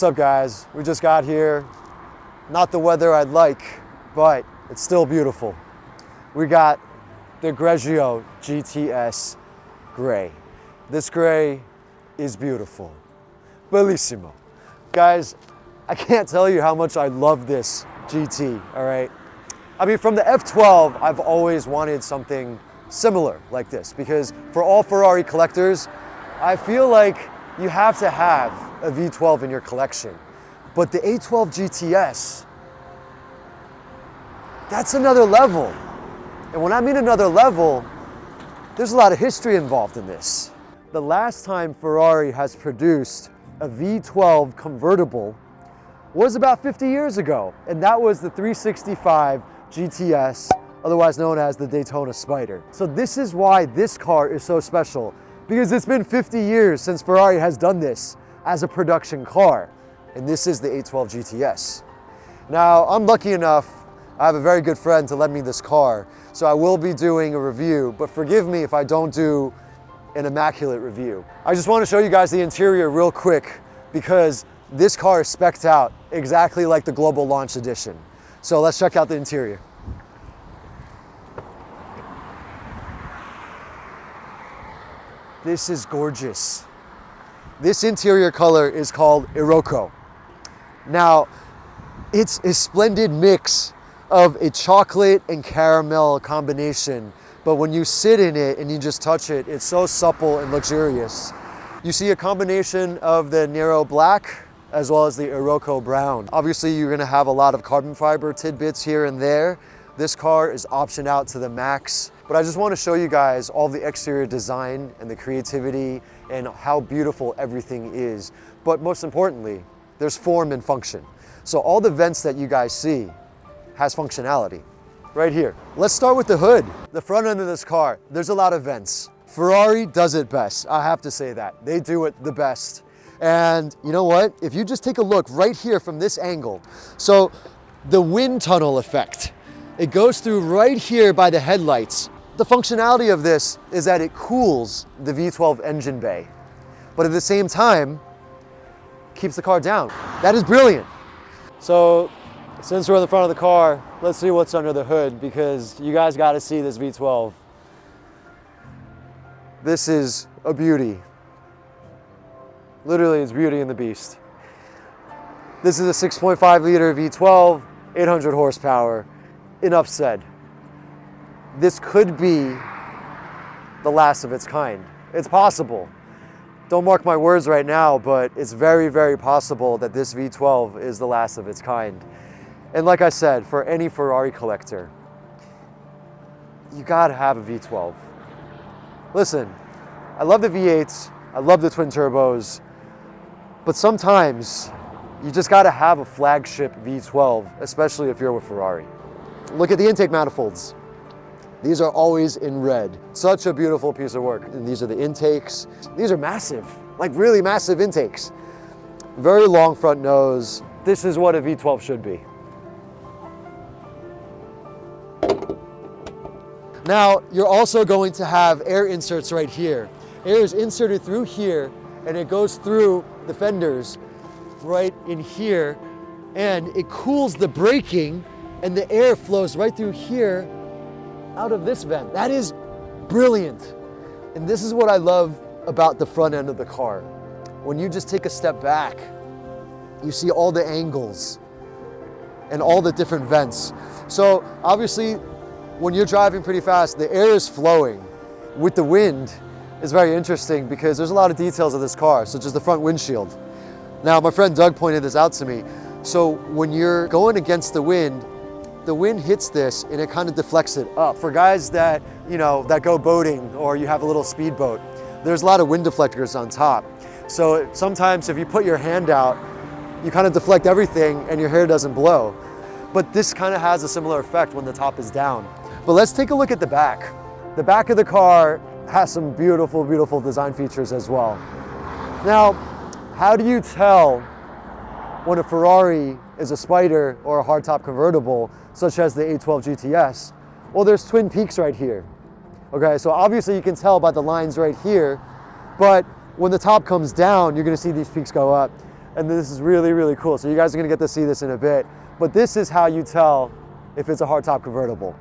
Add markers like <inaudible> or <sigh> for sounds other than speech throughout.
What's up guys? We just got here. Not the weather I'd like, but it's still beautiful. We got the Grigio GTS Gray. This gray is beautiful. Bellissimo. Guys, I can't tell you how much I love this GT, all right? I mean, from the F12, I've always wanted something similar like this because for all Ferrari collectors, I feel like you have to have a V12 in your collection. But the 812 GTS, that's another level. And when I mean another level, there's a lot of history involved in this. The last time Ferrari has produced a V12 convertible was about 50 years ago, and that was the 365 GTS, otherwise known as the Daytona Spider. So this is why this car is so special, because it's been 50 years since Ferrari has done this as a production car, and this is the 812 GTS. Now, I'm lucky enough, I have a very good friend to lend me this car, so I will be doing a review, but forgive me if I don't do an immaculate review. I just want to show you guys the interior real quick because this car is specced out exactly like the Global Launch Edition. So let's check out the interior. This is gorgeous. This interior color is called Iroko. Now, it's a splendid mix of a chocolate and caramel combination, but when you sit in it and you just touch it, it's so supple and luxurious. You see a combination of the Nero Black as well as the Iroko Brown. Obviously, you're gonna have a lot of carbon fiber tidbits here and there. This car is optioned out to the max, but I just wanna show you guys all the exterior design and the creativity and how beautiful everything is. But most importantly, there's form and function. So all the vents that you guys see has functionality right here. Let's start with the hood. The front end of this car, there's a lot of vents. Ferrari does it best, I have to say that. They do it the best. And you know what? If you just take a look right here from this angle, so the wind tunnel effect, it goes through right here by the headlights. The functionality of this is that it cools the V12 engine bay, but at the same time, keeps the car down. That is brilliant. So since we're in the front of the car, let's see what's under the hood because you guys got to see this V12. This is a beauty. Literally, it's Beauty and the Beast. This is a 6.5 liter V12, 800 horsepower. Enough said. This could be the last of its kind. It's possible. Don't mark my words right now, but it's very, very possible that this V12 is the last of its kind. And like I said, for any Ferrari collector, you gotta have a V12. Listen, I love the V8s, I love the twin turbos, but sometimes you just got to have a flagship V12, especially if you're with Ferrari. Look at the intake manifolds. These are always in red. Such a beautiful piece of work. And these are the intakes. These are massive, like really massive intakes. Very long front nose. This is what a V12 should be. Now, you're also going to have air inserts right here. Air is inserted through here and it goes through the fenders right in here and it cools the braking and the air flows right through here out of this vent. That is brilliant. And this is what I love about the front end of the car. When you just take a step back, you see all the angles and all the different vents. So obviously, when you're driving pretty fast, the air is flowing with the wind is very interesting because there's a lot of details of this car, such as the front windshield. Now, my friend Doug pointed this out to me. So when you're going against the wind, the wind hits this and it kind of deflects it up. For guys that, you know, that go boating or you have a little speedboat, there's a lot of wind deflectors on top. So sometimes if you put your hand out, you kind of deflect everything and your hair doesn't blow. But this kind of has a similar effect when the top is down. But let's take a look at the back. The back of the car has some beautiful, beautiful design features as well. Now, how do you tell when a Ferrari is a Spider or a hardtop convertible, such as the 812 GTS? Well, there's twin peaks right here. Okay, so obviously you can tell by the lines right here, but when the top comes down, you're gonna see these peaks go up. and this is really, really cool. So you guys are gonna get to see this in a bit. But this is how you tell if it's a hardtop convertible.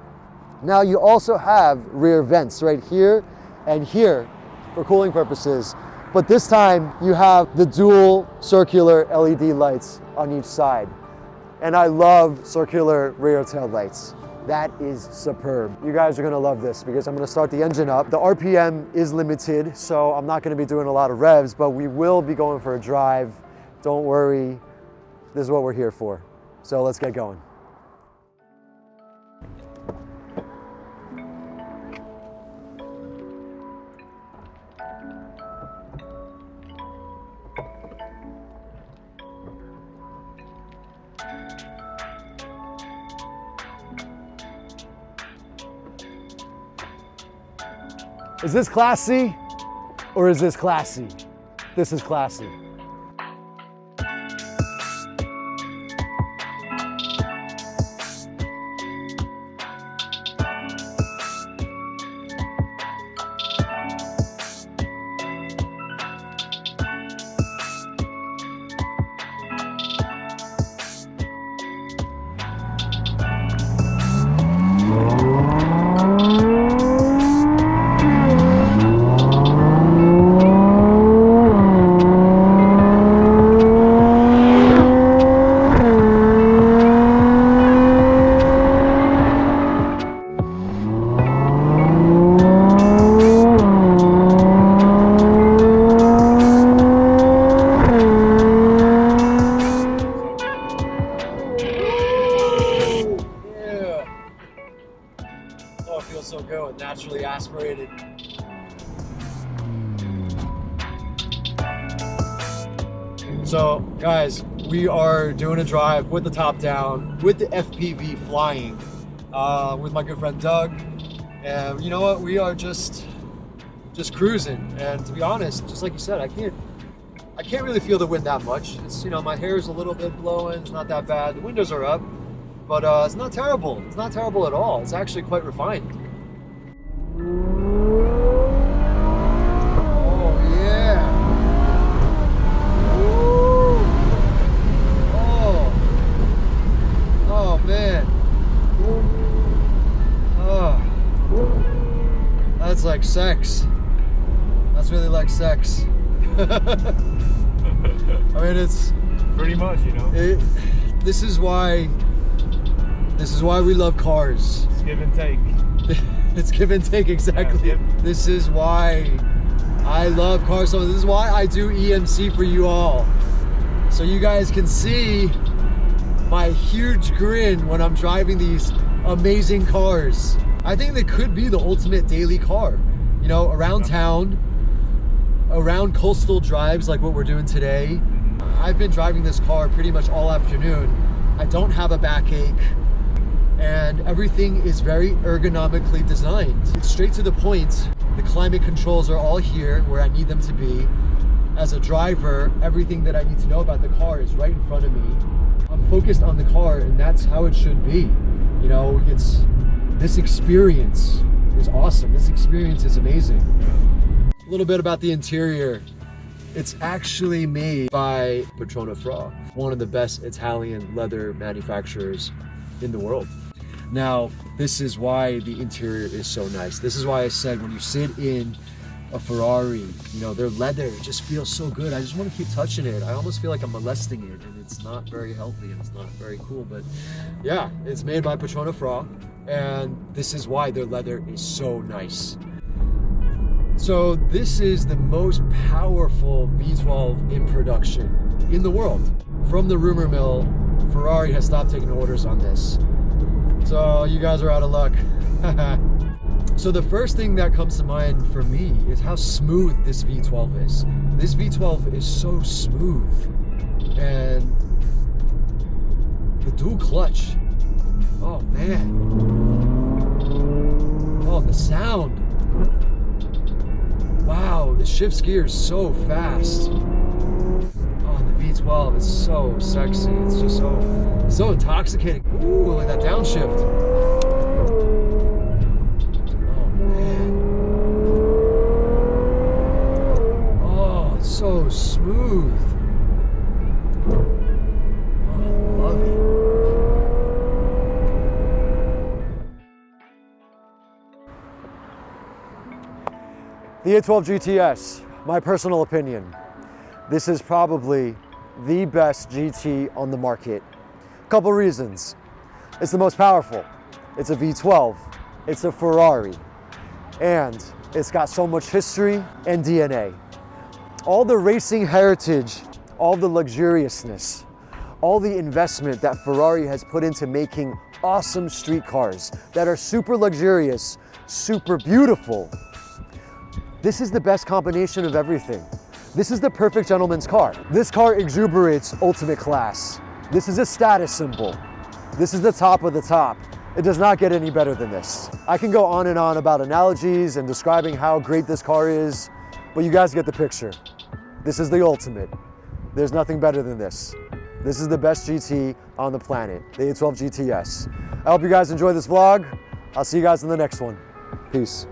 Now you also have rear vents right here and here for cooling purposes. But this time you have the dual circular LED lights on each side. And I love circular rear tail lights. That is superb. You guys are gonna love this because I'm gonna start the engine up. The RPM is limited, so I'm not gonna be doing a lot of revs, but we will be going for a drive. Don't worry, this is what we're here for. So let's get going. Is this classy or is this classy? This is classy. So, guys, we are doing a drive with the top down, with the FPV flying, uh, with my good friend Doug. And you know what? We are just, just cruising. And to be honest, just like you said, I can't, I can't really feel the wind that much. It's you know, my hair is a little bit blowing. It's not that bad. The windows are up, but uh, it's not terrible. It's not terrible at all. It's actually quite refined. Oh yeah. Woo. Oh. Oh man. Oh. That's like sex. That's really like sex. <laughs> I mean, it's Pretty much, you know. it. This is why. This is why we love cars. It's give and take. <laughs> it's give and take exactly. yep. This is why I love cars so much. This is why I do EMC for you all. So you guys can see my huge grin when I'm driving these amazing cars. I think they could be the ultimate daily car. You know, around town, around coastal drives like what we're doing today. I've been driving this car pretty much all afternoon. I don't have a backache and everything is very ergonomically designed. It's straight to the point. The climate controls are all here where I need them to be. As a driver, everything that I need to know about the car is right in front of me. I'm focused on the car and that's how it should be. You know, it's this experience is awesome. This experience is amazing. A little bit about the interior. It's actually made by Poltrona Frau, one of the best Italian leather manufacturers in the world. Now, this is why the interior is so nice. This is why I said when you sit in a Ferrari, you know, their leather just feels so good. I just want to keep touching it. I almost feel like I'm molesting it and it's not very healthy and it's not very cool. But yeah, it's made by Poltrona Frau and this is why their leather is so nice. So this is the most powerful V12 in production in the world. From the rumor mill, Ferrari has stopped taking orders on this. So you guys are out of luck. <laughs> so the first thing that comes to mind for me is how smooth this V12 is. This V12 is so smooth. And the dual clutch. Oh man. Oh, the sound. Wow, the shifts gears so fast. Oh, the V12 is so sexy. It's just so, so intoxicating. Ooh, look at that downshift. smooth. Oh, the 812 GTS, my personal opinion, this is probably the best GT on the market. Couple reasons. It's the most powerful. It's a V12. It's a Ferrari. And it's got so much history and DNA. All the racing heritage, all the luxuriousness, all the investment that Ferrari has put into making awesome street cars that are super luxurious, super beautiful. This is the best combination of everything. This is the perfect gentleman's car. This car exuberates ultimate class. This is a status symbol. This is the top of the top. It does not get any better than this. I can go on and on about analogies and describing how great this car is, but you guys get the picture. This is the ultimate. There's nothing better than this. This is the best GT on the planet, the 812 GTS. I hope you guys enjoy this vlog. I'll see you guys in the next one. Peace.